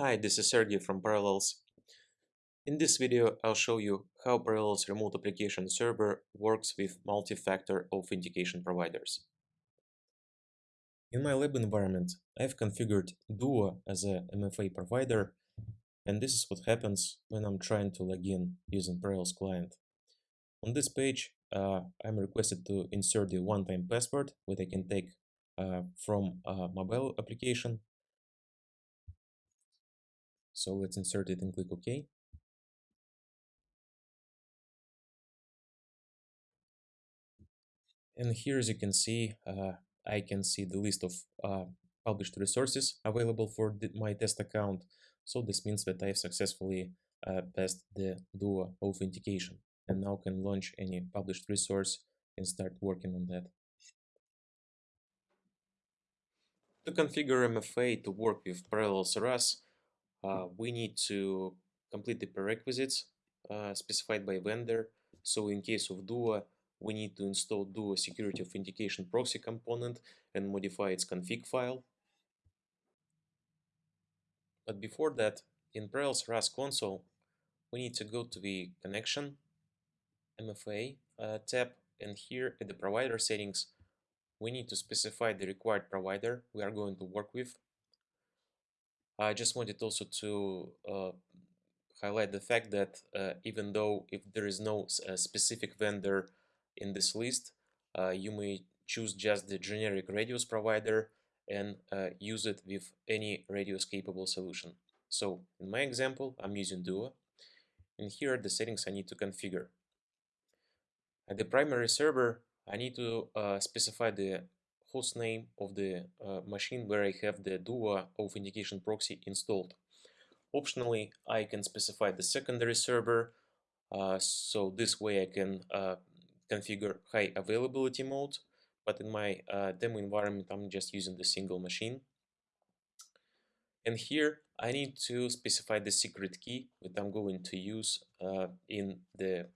Hi, this is Sergey from Parallels. In this video, I'll show you how Parallels Remote Application Server works with multi-factor authentication providers. In my lab environment, I've configured Duo as a MFA provider, and this is what happens when I'm trying to log in using Parallels client. On this page, uh, I'm requested to insert the one-time password that I can take uh, from a mobile application so let's insert it and click OK. And here, as you can see, uh, I can see the list of uh, published resources available for my test account. So this means that I have successfully uh, passed the Duo authentication and now can launch any published resource and start working on that. To configure MFA to work with Parallels RAS, uh, we need to complete the prerequisites uh, specified by vendor. So in case of Duo, we need to install Duo Security Authentication Proxy component and modify its config file. But before that, in Parallels RAS console, we need to go to the Connection MFA uh, tab, and here at the provider settings, we need to specify the required provider we are going to work with. I just wanted also to uh, highlight the fact that uh, even though if there is no uh, specific vendor in this list, uh, you may choose just the generic radius provider and uh, use it with any radius capable solution. So in my example, I'm using Duo, and here are the settings I need to configure. At the primary server, I need to uh, specify the host name of the uh, machine where I have the Duo authentication proxy installed. Optionally, I can specify the secondary server, uh, so this way I can uh, configure high availability mode, but in my uh, demo environment I'm just using the single machine. And here I need to specify the secret key that I'm going to use uh, in the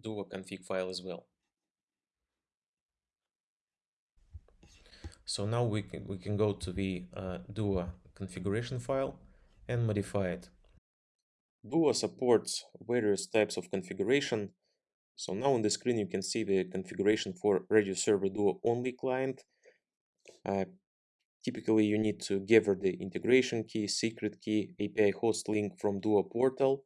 Duo config file as well. So now we can, we can go to the uh, Duo configuration file and modify it. Duo supports various types of configuration. So now on the screen you can see the configuration for Radius Server Duo only client. Uh, typically you need to gather the integration key, secret key, API host link from Duo portal.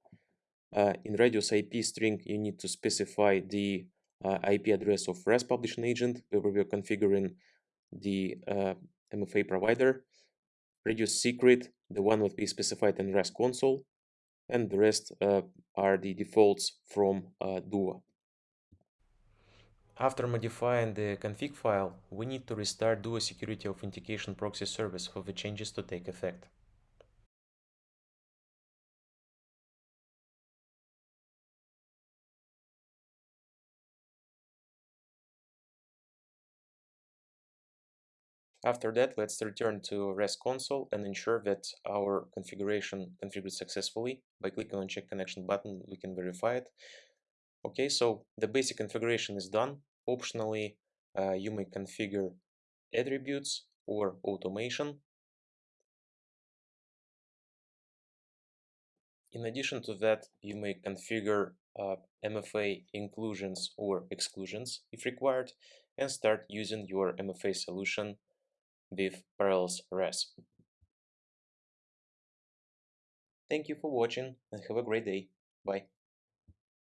Uh, in Radius IP string you need to specify the uh, IP address of RAS publishing agent where we're configuring the uh, MFA provider, Radius secret, the one that we specified in RAS console, and the rest uh, are the defaults from uh, Duo. After modifying the config file, we need to restart Duo Security Authentication Proxy service for the changes to take effect. After that, let's return to RAS console and ensure that our configuration configured successfully. By clicking on check connection button, we can verify it. Okay, so the basic configuration is done. Optionally, uh, you may configure attributes or automation. In addition to that, you may configure uh, MFA inclusions or exclusions if required and start using your MFA solution with Parallels RAS. Thank you for watching and have a great day. Bye.